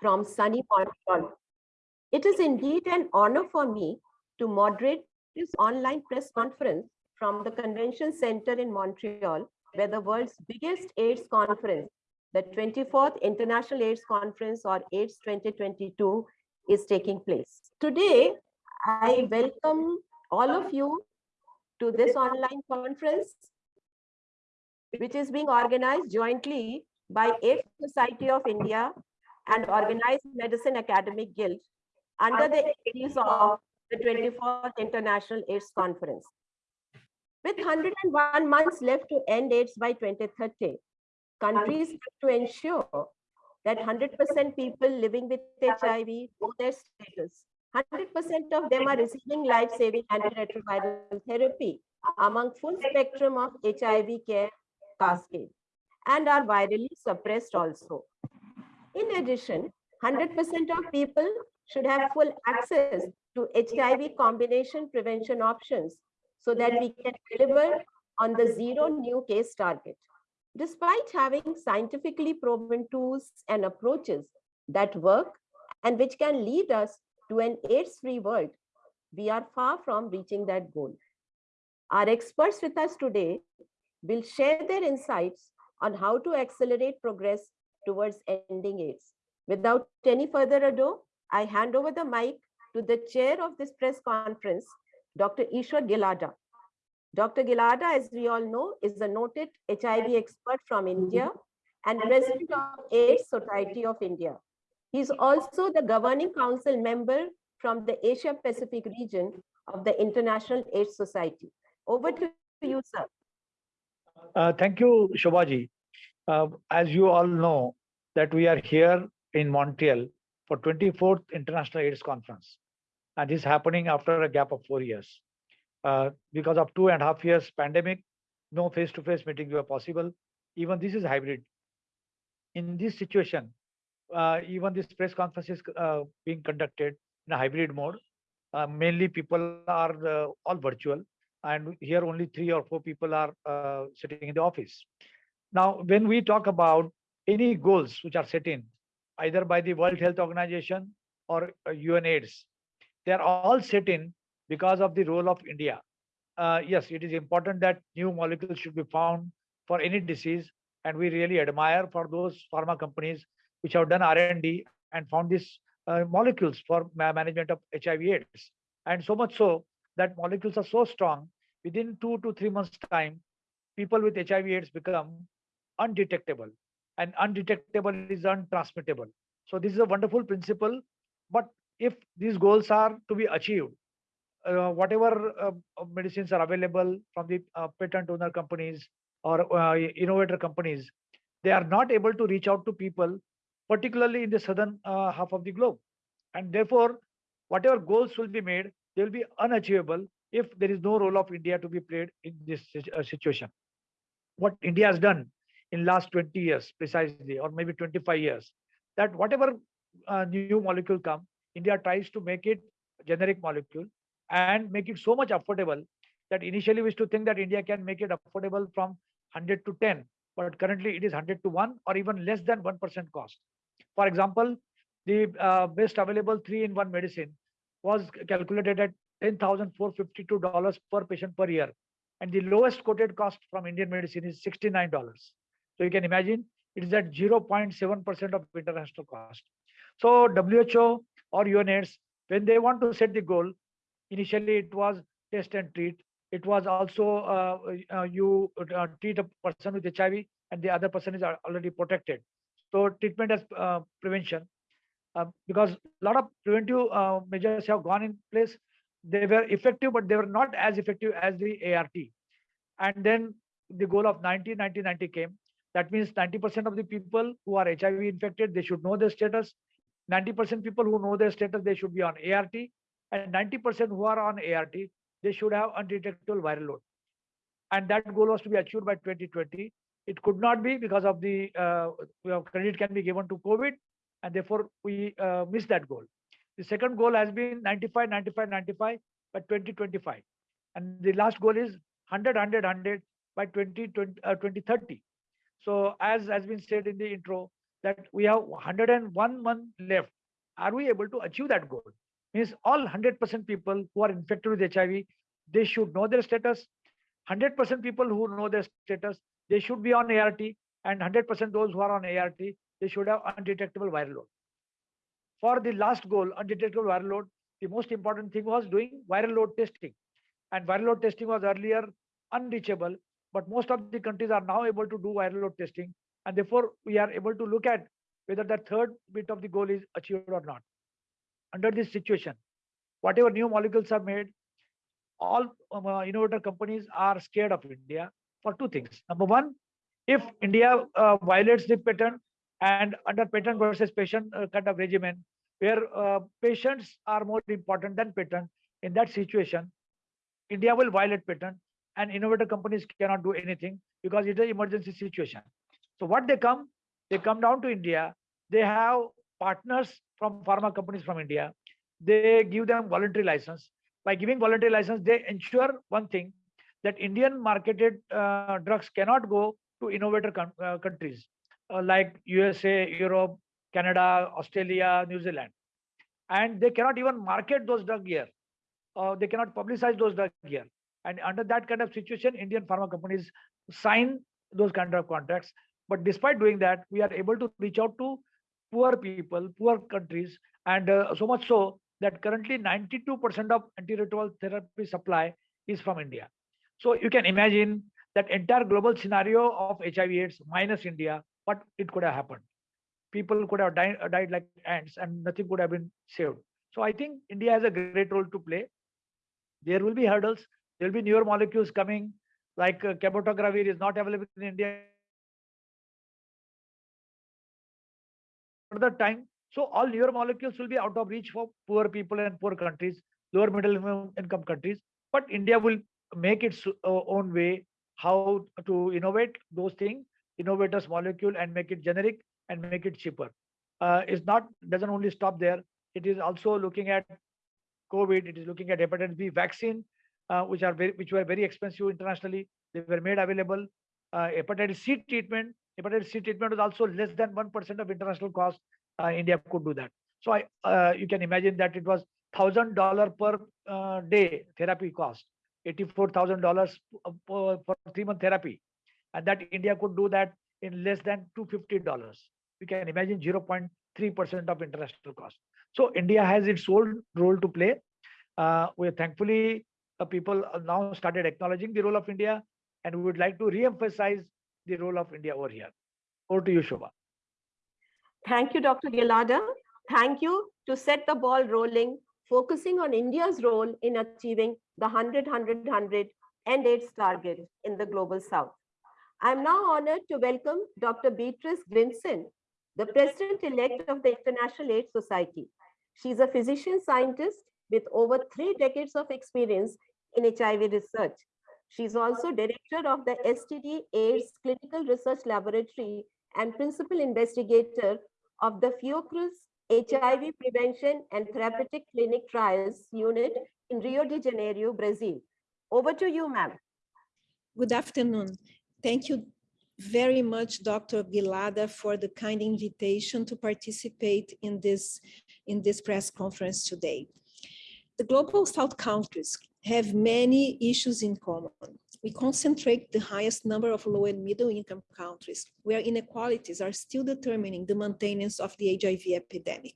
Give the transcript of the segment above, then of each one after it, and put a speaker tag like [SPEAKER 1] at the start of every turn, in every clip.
[SPEAKER 1] from sunny Montreal. It is indeed an honor for me to moderate this online press conference from the Convention Center in Montreal, where the world's biggest AIDS conference, the 24th International AIDS Conference or AIDS 2022 is taking place. Today, I welcome all of you to this online conference, which is being organized jointly by AIDS Society of India and Organized Medicine Academic Guild under the aegis of the 24th International AIDS Conference. With 101 months left to end AIDS by 2030, countries have to ensure that 100% people living with HIV know their status. 100% of them are receiving life-saving antiretroviral therapy among full spectrum of HIV care cascade and are virally suppressed also. In addition, 100% of people should have full access to HIV combination prevention options so that we can deliver on the zero new case target. Despite having scientifically proven tools and approaches that work and which can lead us to an AIDS-free world, we are far from reaching that goal. Our experts with us today will share their insights on how to accelerate progress towards ending AIDS. Without any further ado, I hand over the mic to the chair of this press conference, Dr. Ishwar Gilada. Dr. Gilada, as we all know, is a noted HIV expert from India and president of AIDS Society of India. He's also the governing council member from the Asia Pacific region of the International AIDS Society. Over to you, sir.
[SPEAKER 2] Uh, thank you, Shobhaji. Uh, as you all know, that we are here in Montreal for 24th International AIDS Conference. And this is happening after a gap of four years. Uh, because of two and a half years pandemic, no face-to-face -face meetings were possible. Even this is hybrid. In this situation, uh, even this press conference is uh, being conducted in a hybrid mode. Uh, mainly people are uh, all virtual and here only three or four people are uh, sitting in the office. Now, when we talk about any goals which are set in either by the World Health Organization or UNAIDS, uh, they are all set in because of the role of India. Uh, yes, it is important that new molecules should be found for any disease, and we really admire for those pharma companies which have done R&D and found these uh, molecules for management of HIV/AIDS. And so much so that molecules are so strong, within two to three months' time, people with HIV/AIDS become undetectable, and undetectable is untransmittable. So this is a wonderful principle. But if these goals are to be achieved, uh, whatever uh, medicines are available from the uh, patent owner companies or uh, innovator companies, they are not able to reach out to people, particularly in the southern uh, half of the globe. And therefore, whatever goals will be made, they will be unachievable if there is no role of India to be played in this uh, situation. What India has done in last 20 years precisely, or maybe 25 years, that whatever new molecule come, India tries to make it generic molecule and make it so much affordable that initially we used to think that India can make it affordable from 100 to 10, but currently it is 100 to 1 or even less than 1% cost. For example, the uh, best available three-in-one medicine was calculated at $10,452 per patient per year. And the lowest quoted cost from Indian medicine is $69. So you can imagine it is at 0.7% of international cost. So WHO or UNAIDS, when they want to set the goal, initially it was test and treat. It was also uh, uh, you uh, treat a person with hiv and the other person is already protected. So treatment as uh, prevention uh, because a lot of preventive uh, measures have gone in place. They were effective but they were not as effective as the ART and then the goal of 90 90 90 came that means 90% of the people who are hiv infected they should know their status 90% people who know their status they should be on ART and 90% who are on ART, they should have undetectable viral load. And that goal was to be achieved by 2020. It could not be because of the uh, credit can be given to COVID, and therefore we uh, missed that goal. The second goal has been 95, 95, 95 by 2025. And the last goal is 100, 100, 100 by 2020, uh, 2030. So as has been said in the intro, that we have 101 month left. Are we able to achieve that goal? Means all 100% people who are infected with HIV, they should know their status. 100% people who know their status, they should be on ART, and 100% those who are on ART, they should have undetectable viral load. For the last goal, undetectable viral load, the most important thing was doing viral load testing. And viral load testing was earlier unreachable, but most of the countries are now able to do viral load testing. And therefore, we are able to look at whether the third bit of the goal is achieved or not. Under this situation, whatever new molecules are made, all um, uh, innovator companies are scared of India for two things. Number one, if India uh, violates the patent and under patent versus patient uh, kind of regimen, where uh, patients are more important than patent, in that situation, India will violate patent and innovator companies cannot do anything because it's an emergency situation. So what they come, they come down to India, they have partners from pharma companies from India, they give them voluntary license. By giving voluntary license, they ensure one thing, that Indian marketed uh, drugs cannot go to innovator uh, countries uh, like USA, Europe, Canada, Australia, New Zealand. And they cannot even market those drugs here. They cannot publicize those drugs here. And under that kind of situation, Indian pharma companies sign those kind of contracts. But despite doing that, we are able to reach out to poor people, poor countries, and uh, so much so that currently 92% of antiretroviral therapy supply is from India. So you can imagine that entire global scenario of HIV/AIDS minus India, what it could have happened. People could have died, died like ants, and nothing could have been saved. So I think India has a great role to play. There will be hurdles there will be newer molecules coming, like uh, is not available in India. Further time, so all newer molecules will be out of reach for poor people and poor countries, lower middle income countries. But India will make its uh, own way how to innovate those things, innovators molecule and make it generic and make it cheaper. Uh, it's not doesn't only stop there. It is also looking at COVID. It is looking at hepatitis B vaccine uh, which are very, which were very expensive internationally. They were made available. Uh, hepatitis C treatment, hepatitis C treatment was also less than one percent of international cost. Uh, India could do that. So I, uh, you can imagine that it was thousand dollar per uh, day therapy cost, eighty-four thousand dollars for three month therapy, and that India could do that in less than two fifty dollars. You can imagine zero point three percent of international cost. So India has its own role to play. Uh, we thankfully uh, people now started acknowledging the role of India, and we would like to re-emphasize the role of India over here. Over to you, Shobha.
[SPEAKER 1] Thank you, Dr. Gilada. Thank you to set the ball rolling, focusing on India's role in achieving the 100, 100, 100 and AIDS target in the Global South. I'm now honored to welcome Dr. Beatriz Grinsztejn, the President-elect of the International AIDS Society. She's a physician scientist with over three decades of experience in HIV research. She's also director of the STD AIDS Clinical Research Laboratory and principal investigator of the Fiocruz HIV Prevention and Therapeutic Clinic Trials Unit in Rio de Janeiro, Brazil. Over to you, ma'am.
[SPEAKER 3] Good afternoon. Thank you very much, Dr. Gilada, for the kind invitation to participate in this, in this press conference today. The Global South countries have many issues in common. We concentrate the highest number of low and middle income countries where inequalities are still determining the maintenance of the HIV epidemic.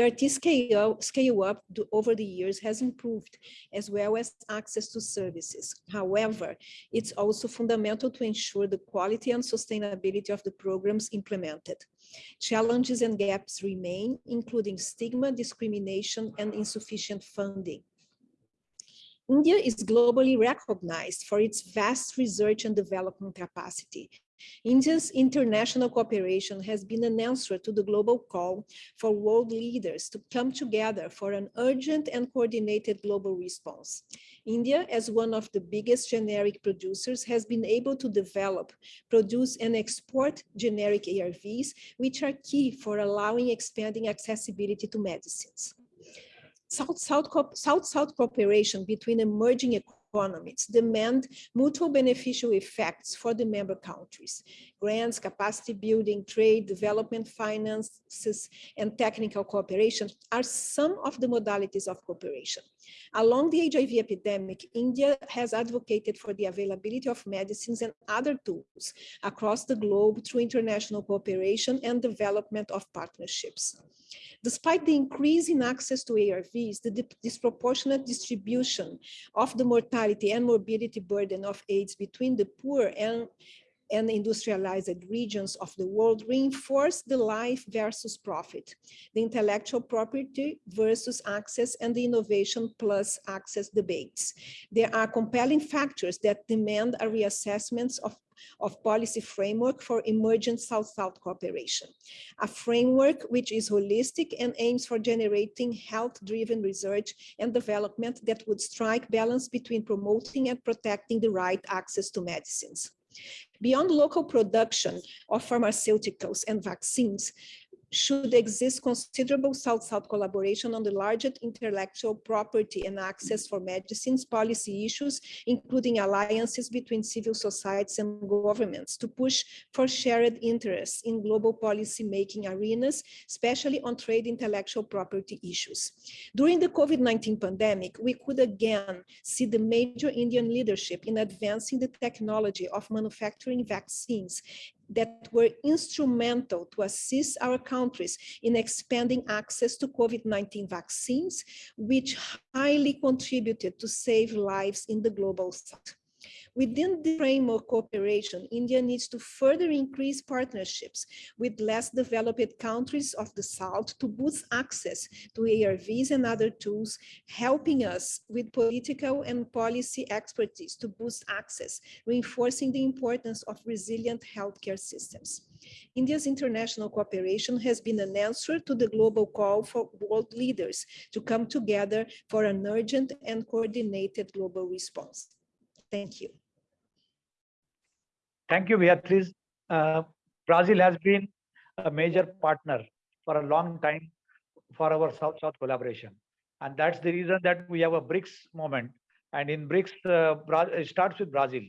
[SPEAKER 3] ART scale, scale up over the years has improved, as well as access to services. However, it's also fundamental to ensure the quality and sustainability of the programs implemented. Challenges and gaps remain, including stigma, discrimination, and insufficient funding. India is globally recognized for its vast research and development capacity, India's international cooperation has been an answer to the global call for world leaders to come together for an urgent and coordinated global response. India, as one of the biggest generic producers, has been able to develop, produce, and export generic ARVs, which are key for allowing expanding accessibility to medicines. South-South cooperation between emerging economies demand mutual beneficial effects for the member countries. grants, capacity building, trade, development, finances, and technical cooperation are some of the modalities of cooperation. Along the HIV epidemic, India has advocated for the availability of medicines and other tools across the globe through international cooperation and development of partnerships. Despite the increase in access to ARVs, the disproportionate distribution of the mortality and morbidity burden of AIDS between the poor and and industrialized regions of the world reinforce the life versus profit, the intellectual property versus access and the innovation plus access debates. There are compelling factors that demand a reassessment of of policy framework for emergent South-South cooperation, a framework which is holistic and aims for generating health-driven research and development that would strike balance between promoting and protecting the right access to medicines. Beyond local production of pharmaceuticals and vaccines, should exist considerable South-South collaboration on the largest intellectual property and access for medicines policy issues, including alliances between civil societies and governments to push for shared interests in global policy making arenas, especially on trade intellectual property issues. During the COVID-19 pandemic, we could again see the major Indian leadership in advancing the technology of manufacturing vaccines that were instrumental to assist our countries in expanding access to COVID-19 vaccines, which highly contributed to save lives in the global south. Within the framework of cooperation, India needs to further increase partnerships with less developed countries of the South to boost access to ARVs and other tools, helping us with political and policy expertise to boost access, reinforcing the importance of resilient healthcare systems. India's international cooperation has been an answer to the global call for world leaders to come together for an urgent and coordinated global response. Thank you.
[SPEAKER 2] Thank you, Beatriz. Uh, Brazil has been a major partner for a long time for our South-South collaboration. And that's the reason that we have a BRICS moment. And in BRICS, uh, it starts with Brazil.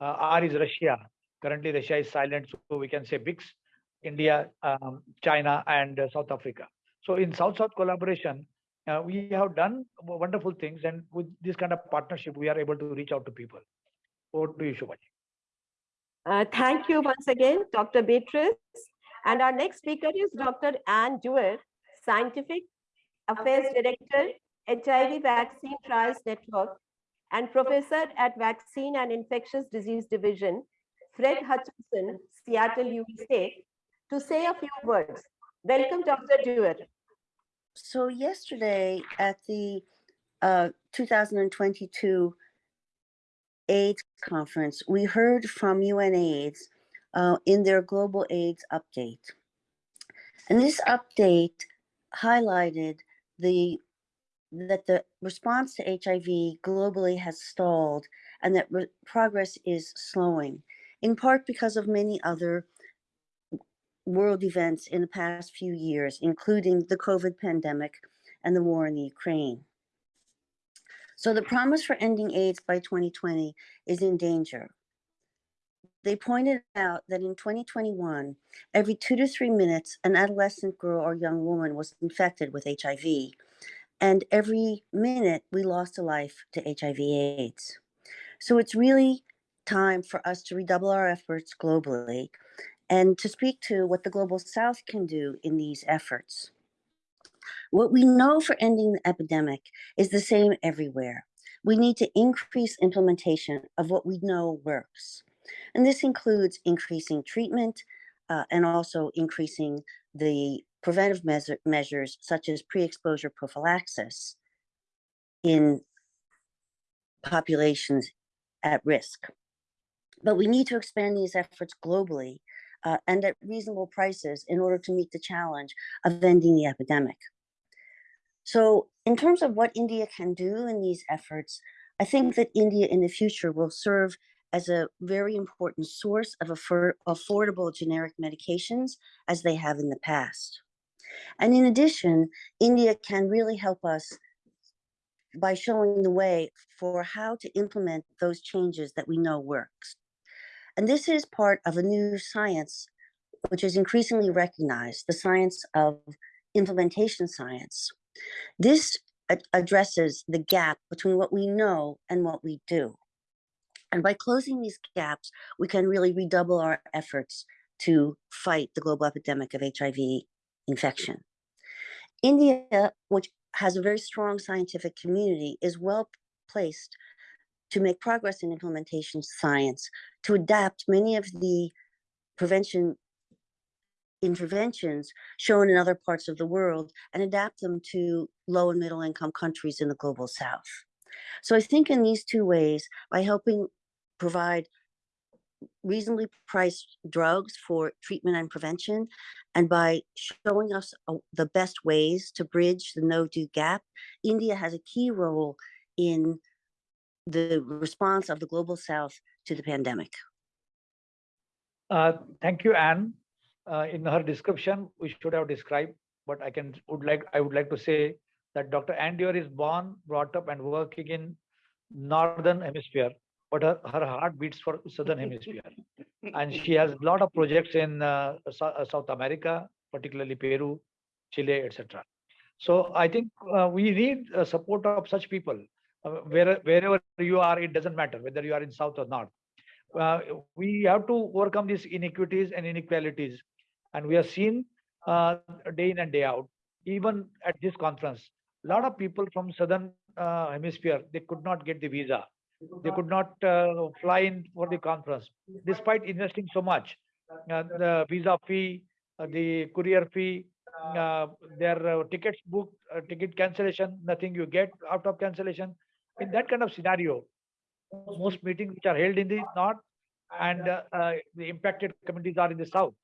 [SPEAKER 2] Uh, R is Russia. Currently, Russia is silent, so we can say BRICS, India, um, China, and uh, South Africa. So in South-South collaboration, uh, we have done wonderful things. And with this kind of partnership, we are able to reach out to people. Over to you, Shobhaji.
[SPEAKER 1] Uh, thank you once again, Dr. Beatriz. And our next speaker is Dr. Anne Duerr, Scientific Affairs Director, HIV Vaccine Trials Network, and Professor at Vaccine and Infectious Disease Division, Fred Hutchinson, Seattle, USA, to say a few words. Welcome, Dr. Duerr.
[SPEAKER 4] So yesterday at the uh, 2022 AIDS conference, we heard from UNAIDS uh, in their global AIDS update. And this update highlighted the that the response to HIV globally has stalled and that progress is slowing, in part because of many other world events in the past few years, including the COVID pandemic and the war in the Ukraine. So the promise for ending AIDS by 2020 is in danger. They pointed out that in 2021, every two to three minutes, an adolescent girl or young woman was infected with HIV. And every minute, we lost a life to HIV AIDS. So it's really time for us to redouble our efforts globally and to speak to what the Global South can do in these efforts. What we know for ending the epidemic is the same everywhere. We need to increase implementation of what we know works. And this includes increasing treatment uh, and also increasing the preventive measure, measures such as pre-exposure prophylaxis in populations at risk. But we need to expand these efforts globally uh, and at reasonable prices in order to meet the challenge of ending the epidemic. So in terms of what India can do in these efforts, I think that India in the future will serve as a very important source of affor- affordable generic medications as they have in the past. And in addition, India can really help us by showing the way for how to implement those changes that we know works. And this is part of a new science, which is increasingly recognized, the science of implementation science. This addresses the gap between what we know and what we do. And by closing these gaps, we can really redouble our efforts to fight the global epidemic of HIV infection. India, which has a very strong scientific community, is well placed to make progress in implementation science, to adapt many of the prevention interventions shown in other parts of the world and adapt them to low and middle income countries in the global south. So I think in these two ways, by helping provide reasonably priced drugs for treatment and prevention, and by showing us uh, the best ways to bridge the no-do gap, India has a key role in the response of the global south to the pandemic.
[SPEAKER 2] Uh, Thank you, Anne. Uh, In her description, we should have described, but I can, would like, I would like to say that Dr. Duerr is born, brought up and working in Northern Hemisphere, but her, her heart beats for Southern Hemisphere. And she has a lot of projects in uh, uh, South America, particularly Peru, Chile, etc. So I think uh, we need support of such people. Uh, Where, wherever you are, it doesn't matter whether you are in South or North uh, we have to overcome these inequities and inequalities. And we have seen uh, day in and day out, even at this conference, a lot of people from southern uh, hemisphere, they could not get the visa. They could not uh, fly in for the conference, despite investing so much. Uh, the visa fee, uh, the courier fee, uh, their tickets booked, ticket cancellation, nothing you get out of cancellation. In that kind of scenario, most meetings which are held in the north and the impacted communities are in the south.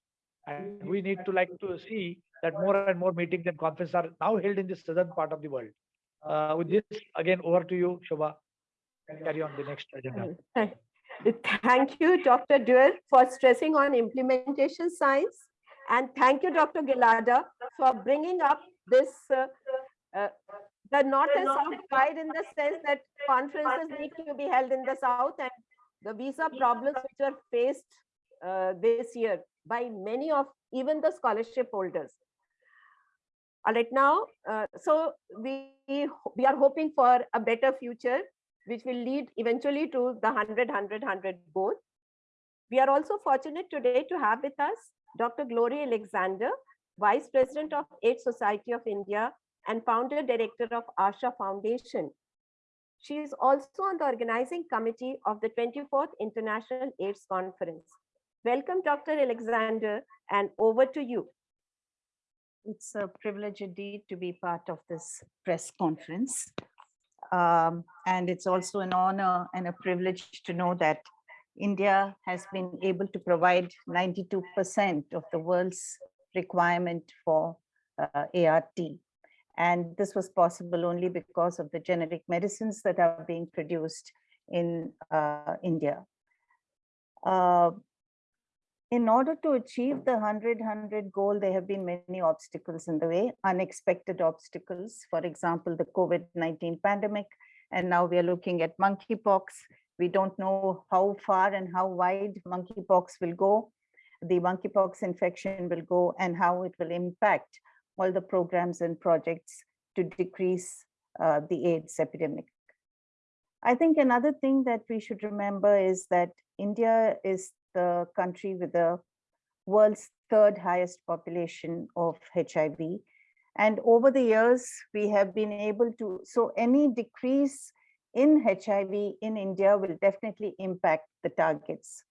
[SPEAKER 2] And we need to like to see that more and more meetings and conferences are now held in the southern part of the world. Uh, with this, again, over to you, Shobha. Carry on the next agenda.
[SPEAKER 1] Thank- you, Dr. Duerr, for stressing on implementation science. And thank you, Dr. Gilada, for bringing up this, uh, uh, the North and South divide in the sense that conferences need to be held in the South and the visa problems which are faced uh, this year by many of even the scholarship holders. All right, now, uh, so we, we are hoping for a better future which will lead eventually to the 100, 100, 100 goal. We are also fortunate today to have with us Dr. Gloria Alexander, Vice President of AIDS Society of India and Founder Director of Asha Foundation. She is also on the organizing committee of the 24th International AIDS Conference. Welcome, Dr. Alexander, and over to you.
[SPEAKER 5] It's a privilege indeed to be part of this press conference. Um, And it's also an honor and a privilege to know that India has been able to provide 92% of the world's requirement for uh, ART. And this was possible only because of the generic medicines that are being produced in uh, India. Uh, in order to achieve the 100-100 goal, there have been many obstacles in the way, unexpected obstacles. For example, the COVID-19 pandemic, and now we are looking at monkeypox. We don't know how far and how wide monkeypox will go, the monkeypox infection will go, and how it will impact all the programs and projects to decrease uh, the AIDS epidemic. I think another thing that we should remember is that India is the country with the world's third highest population of HIV. And over the years, we have been able to, so any decrease in HIV in India will definitely impact the targets.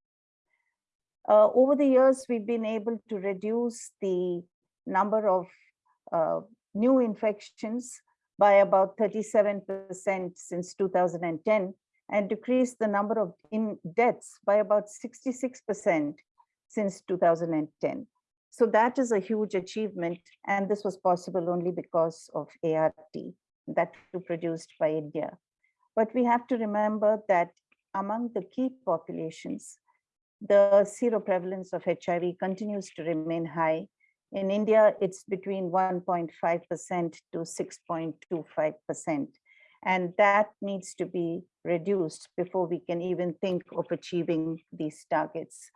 [SPEAKER 5] Uh, over the years, we've been able to reduce the number of uh, new infections by about 37% since 2010 and decreased the number of in deaths by about 66% since 2010. So that is a huge achievement. And this was possible only because of ART that was produced by India. But we have to remember that among the key populations, the seroprevalence of HIV continues to remain high. In India, it's between 1.5% to 6.25%. And that needs to be reduced before we can even think of achieving these targets.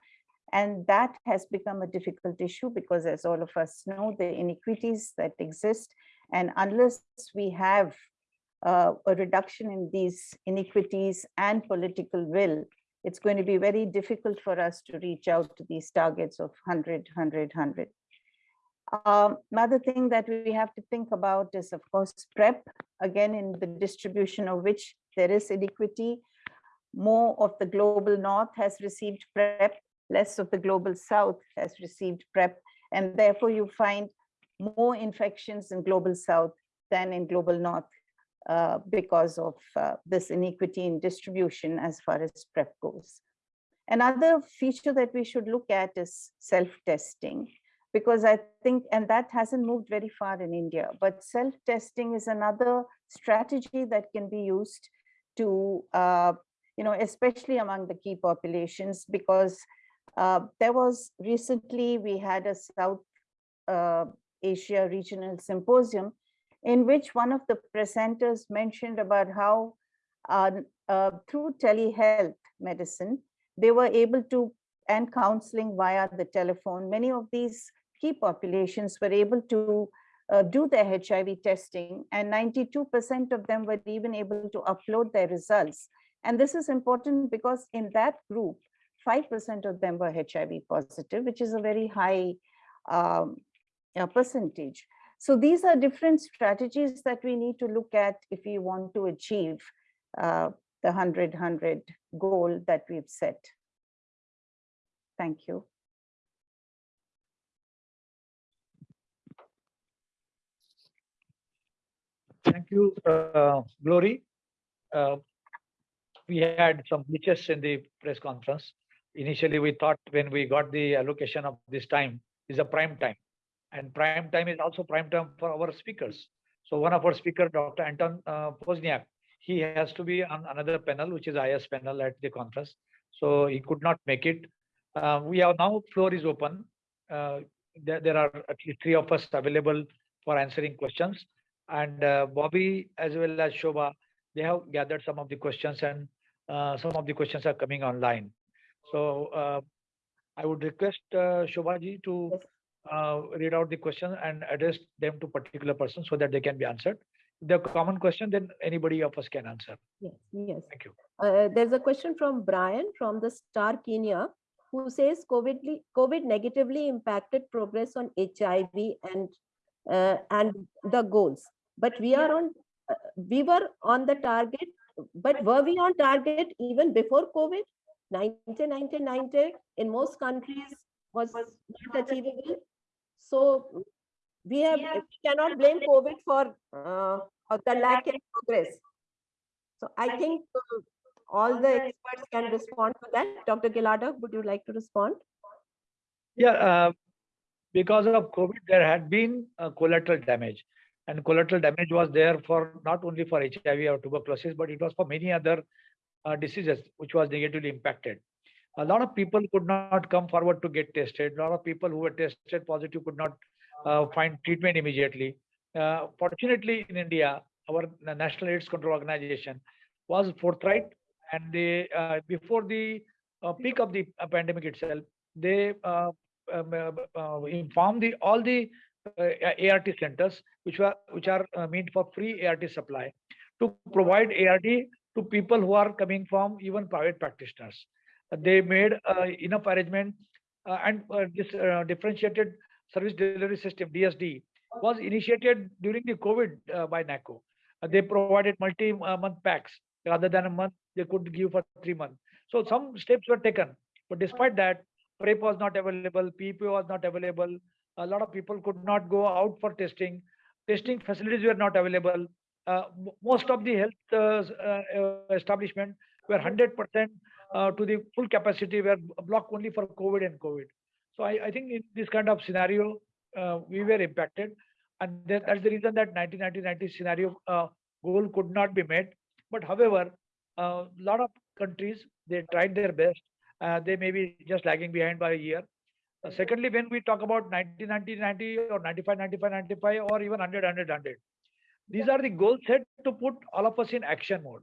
[SPEAKER 5] And that has become a difficult issue because as all of us know, the inequities that exist. And unless we have uh, a reduction in these inequities and political will, it's going to be very difficult for us to reach out to these targets of 100, 100, 100. Um, another thing that we have to think about is, of course, PrEP, again, in the distribution of which there is inequity. More of the global north has received PrEP, less of the global south has received PrEP, and therefore you find more infections in global south than in global north uh, because of uh, this inequity in distribution as far as PrEP goes. Another feature that we should look at is self-testing because I think, and that hasn't moved very far in India, but self-testing is another strategy that can be used to, uh, you know, especially among the key populations, because uh, there was recently, we had a South uh, Asia Regional Symposium in which one of the presenters mentioned about how uh, uh, through telehealth medicine, they were able to, and counseling via the telephone, many of these key populations were able to uh, do their HIV testing and 92% of them were even able to upload their results. And this is important because in that group, 5% of them were HIV positive, which is a very high um, uh, percentage. So these are different strategies that we need to look at if we want to achieve uh, the 100-100 goal that we've set. Thank you.
[SPEAKER 2] Thank you, uh, Glory. Uh, we had some glitches in the press conference. Initially, we thought when we got the allocation of this time is a prime time. And prime time is also prime time for our speakers. So one of our speaker, Dr. Anton uh, Pozniak, he has to be on another panel, which is IS panel at the conference. So he could not make it. Uh, we have now floor is open. Uh, there, there are at least three of us available for answering questions. And uh, Bobby as well as Shobha, they have gathered some of the questions and uh, some of the questions are coming online. So uh, I would request uh, Shobhaji to uh, read out the question and address them to particular person so that they can be answered. If they're common question, then anybody of us can answer.
[SPEAKER 1] Yes, yes.
[SPEAKER 2] Thank you.
[SPEAKER 1] Uh, there's a question from Brian from the Star Kenya who says COVID, COVID negatively impacted progress on HIV and uh, and the goals. But we are on, uh, we were on the target, but were we on target even before COVID? 90, 90, 90 in most countries was not achievable. So we have, we cannot blame COVID for uh, the lack in progress. So I think uh, all the experts can respond to that. Dr. Gilada, would you like to respond?
[SPEAKER 2] Yeah, uh, because of COVID, there had been collateral damage. And collateral damage was there for not only for HIV or tuberculosis, but it was for many other uh, diseases which was negatively impacted. A lot of people could not come forward to get tested. A lot of people who were tested positive could not uh, find treatment immediately. Uh, fortunately, in India, our National AIDS Control Organization was forthright, and they uh, before the uh, peak of the pandemic itself, they um, uh, uh, informed the all the uh, ART centers, which were which are meant for free ART supply, to provide ART to people who are coming from even private practitioners. They made enough arrangement and this differentiated service delivery system DSD was initiated during the COVID by NACO. They provided multi-month packs rather than a month they could give for three months. So some steps were taken, but despite that, PrEP was not available, PEP was not available. A lot of people could not go out for testing. Testing facilities were not available. Uh, most of the health uh, uh, uh, establishment were 100% uh, to the full capacity were blocked only for COVID and COVID. So I, I think in this kind of scenario, uh, we were impacted. And that, that's the reason that 1990 scenario uh, goal could not be met. But however, a lot of countries, they tried their best. Uh, they may be just lagging behind by a year. Uh, secondly, when we talk about 1990, 90 or 95, 95, 95 or even 100, 100, 100, these are the goals set to put all of us in action mode.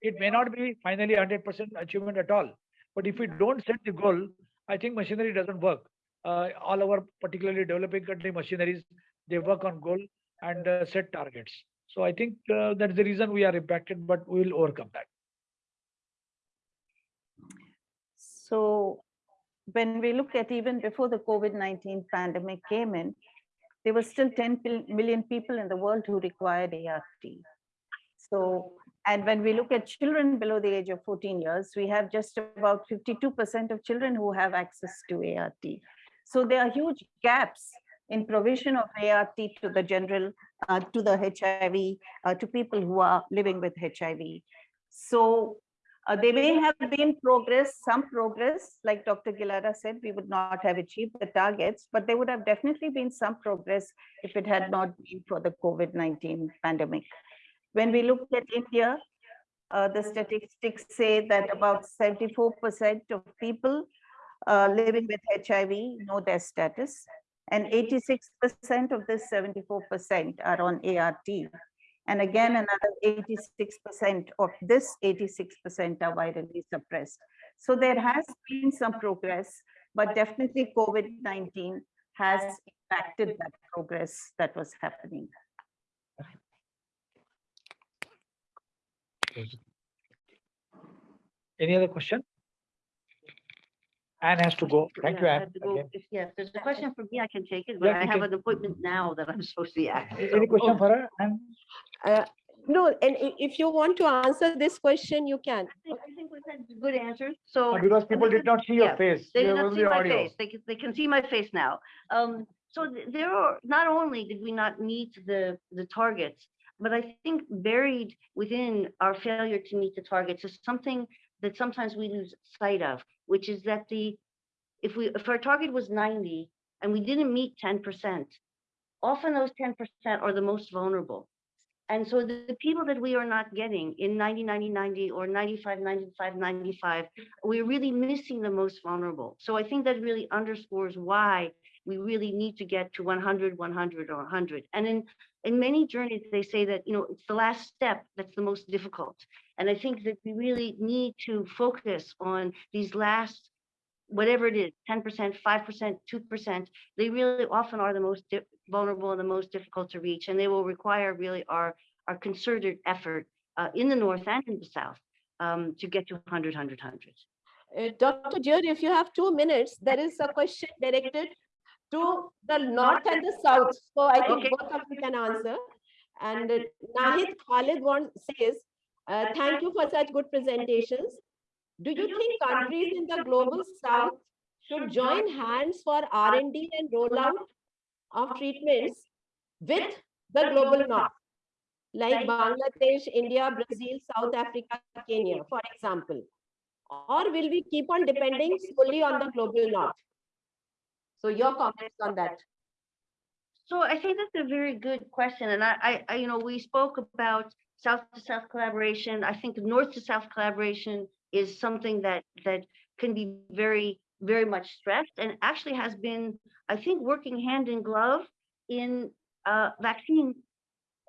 [SPEAKER 2] It may not be finally 100% achievement at all, but if we don't set the goal, I think machinery doesn't work. Uh, all our particularly developing country machineries, they work on goal and uh, set targets. So I think uh, that's the reason we are impacted, but we will overcome that.
[SPEAKER 5] So when we look at even before the COVID-19 pandemic came in, there were still 10 million people in the world who required ART. So, and when we look at children below the age of 14 years, we have just about 52% of children who have access to ART. So there are huge gaps in provision of ART to the general, uh, to the HIV, uh, to people who are living with HIV. So uh, there may have been progress, some progress, like Dr. Gilada said, we would not have achieved the targets, but there would have definitely been some progress if it had not been for the COVID-19 pandemic. When we look at India, uh, the statistics say that about 74% of people uh, living with HIV know their status, and 86% of this 74% are on ART. And again, another 86% of this 86% are virally suppressed. So there has been some progress, but definitely COVID-19 has impacted that progress that was happening.
[SPEAKER 2] Any other question? Anne has to go. Thank you,
[SPEAKER 6] Yeah, I
[SPEAKER 2] Anne.
[SPEAKER 6] have to go.
[SPEAKER 2] again.
[SPEAKER 6] If- Yeah, if there's a question for me, I can take it, but
[SPEAKER 2] Yeah,
[SPEAKER 6] I
[SPEAKER 2] you
[SPEAKER 6] have
[SPEAKER 2] can.
[SPEAKER 6] an appointment now that I'm supposed to be at.
[SPEAKER 2] Any
[SPEAKER 6] so-
[SPEAKER 2] question for her? Anne?
[SPEAKER 1] No, and i- if you want to answer this question, you can.
[SPEAKER 6] I think, I think we've had good answers, so.
[SPEAKER 2] Uh, Because people did not see your
[SPEAKER 6] Yeah,
[SPEAKER 2] face.
[SPEAKER 6] They
[SPEAKER 2] you
[SPEAKER 6] did
[SPEAKER 2] have
[SPEAKER 6] not see my
[SPEAKER 2] audio.
[SPEAKER 6] face. They can, they can see my face now. Um, so th- there are, not only did we not meet the, the targets, but I think buried within our failure to meet the targets is something that sometimes we lose sight of, which is that the, if we, if our target was ninety and we didn't meet ten percent, often those ten percent are the most vulnerable. And so the, the people that we are not getting in 90, 90, 90 or 95, 95, 95, we're really missing the most vulnerable. So I think that really underscores why we really need to get to 100, 100 or 100. And in, in many journeys, they say that, you know, it's the last step that's the most difficult. And I think that we really need to focus on these last whatever it is, 10%, 5%, 2%, they really often are the most vulnerable and the most difficult to reach. And they will require really our, our concerted effort uh, in the North and in the South um, to get to 100, 100, 100.
[SPEAKER 1] Uh, Dr. Jyoti, if you have two minutes, there is a question directed to the north and the south. So I think
[SPEAKER 6] Okay.
[SPEAKER 1] both of you can answer. And uh, Nahid Khalid wants, says, uh, thank you for such good presentations. Do you think countries in the global south should join hands for R&D and rollout of treatments with the global north? Like Bangladesh, India, Brazil, South Africa, Kenya, for example. Or will we keep on depending solely on the global north? So your comments on that.
[SPEAKER 6] So I think that's a very good question. And I, I, I, you know, we spoke about south to south collaboration. I think north to south collaboration is something that, that can be very, very much stressed and actually has been, I think, working hand in glove in uh, vaccine,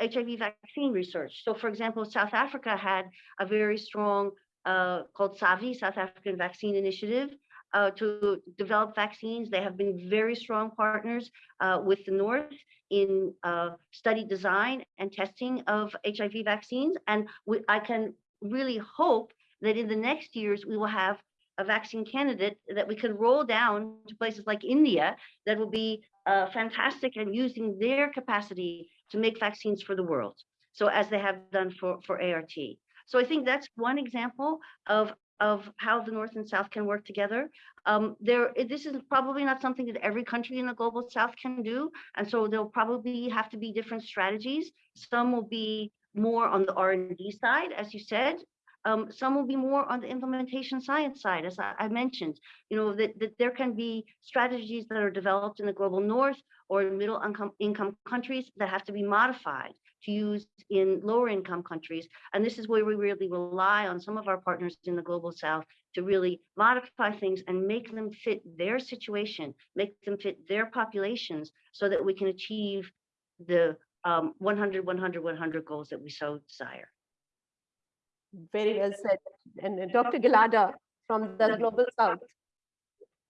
[SPEAKER 6] HIV vaccine research. So for example, South Africa had a very strong uh, called SAVI, South African Vaccine Initiative, uh, to develop vaccines. They have been very strong partners uh, with the North in uh, study design and testing of HIV vaccines. And we, I can really hope that in the next years, we will have a vaccine candidate that we can roll down to places like India that will be uh, fantastic and using their capacity to make vaccines for the world. So as they have done for, for ART. So I think that's one example of of how the North and South can work together. Um, there, this is probably not something that every country in the global South can do. And so there'll probably have to be different strategies. Some will be more on the R and D side, as you said. Um, some will be more on the implementation science side, as I, I mentioned, you know, that, that there can be strategies that are developed in the global North or middle income, income countries that have to be modified to use in lower income countries. And this is where we really rely on some of our partners in the global South to really modify things and make them fit their situation, make them fit their populations so that we can achieve the um, 100, 100, 100 goals that we so desire.
[SPEAKER 1] Very well said. And uh, Dr. Gilada from the Global South.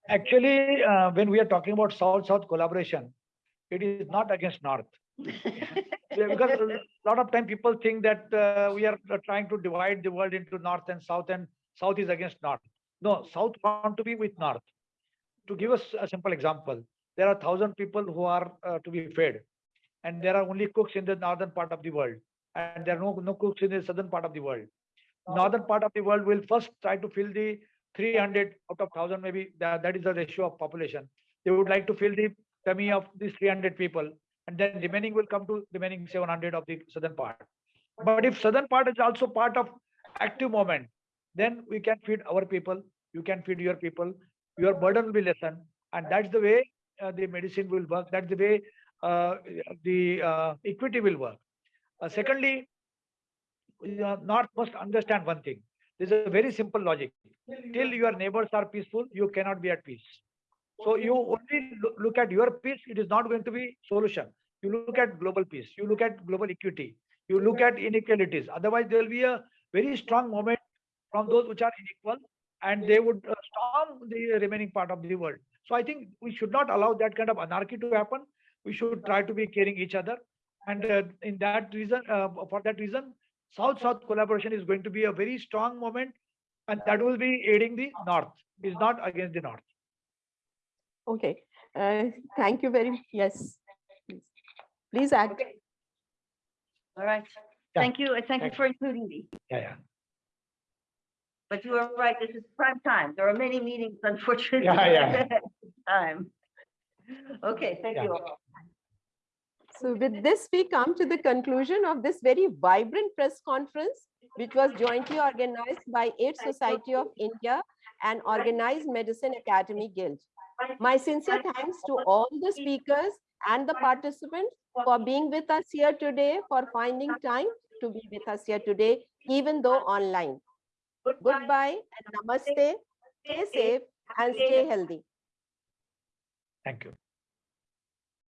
[SPEAKER 2] Actually, uh, when we are talking about South-South collaboration, it is not against North. Because a lot of time people think that uh, we are uh, trying to divide the world into North and South and South is against North. No, South want to be with North. To give us a simple example, there are thousand people who are uh, to be fed and there are only cooks in the northern part of the world and there are no, no cooks in the southern part of the world. Northern part of the world will first try to fill the 300 out of 1000 maybe that, that is the ratio of population. They would like to fill the tummy of these 300 people and then remaining will come to remaining 700 of the southern part. But if southern part is also part of active movement, then we can feed our people, you can feed your people, your burden will be lessened. And that's the way uh, the medicine will work. That's the way uh, the uh, equity will work. Uh, secondly, are must understand one thing. There's a very simple logic. Till your neighbors are peaceful, you cannot be at peace. So you only look at your peace, it is not going to be solution. You look at global peace, you look at global equity, you look at inequalities. Otherwise, there will be a very strong moment from those which are unequal and they would uh, storm the remaining part of the world. So I think we should not allow that kind of anarchy to happen. We should try to be caring each other. And uh, in that reason, uh, for that reason, South-South collaboration is going to be a very strong moment and that will be aiding the North, is not against the North.
[SPEAKER 1] Okay, uh, thank you very, much. yes. please. Please add.
[SPEAKER 6] All right.
[SPEAKER 2] Yeah.
[SPEAKER 6] Thank you. and Thank you for including me.
[SPEAKER 2] Yeah, yeah.
[SPEAKER 6] But you are right, this is prime time. There are many meetings, unfortunately.
[SPEAKER 2] Yeah, yeah.
[SPEAKER 6] Time. Okay, thank
[SPEAKER 2] Yeah.
[SPEAKER 6] you all.
[SPEAKER 1] So with this, we come to the conclusion of this very vibrant press conference, which was jointly organized by AIDS Society of India and Organized Medicine Academic Guild. My sincere thanks to all the speakers and the participants for being with us here today, for finding time to be with us here today, even though online. Goodbye and namaste. Stay safe and stay healthy.
[SPEAKER 2] Thank you.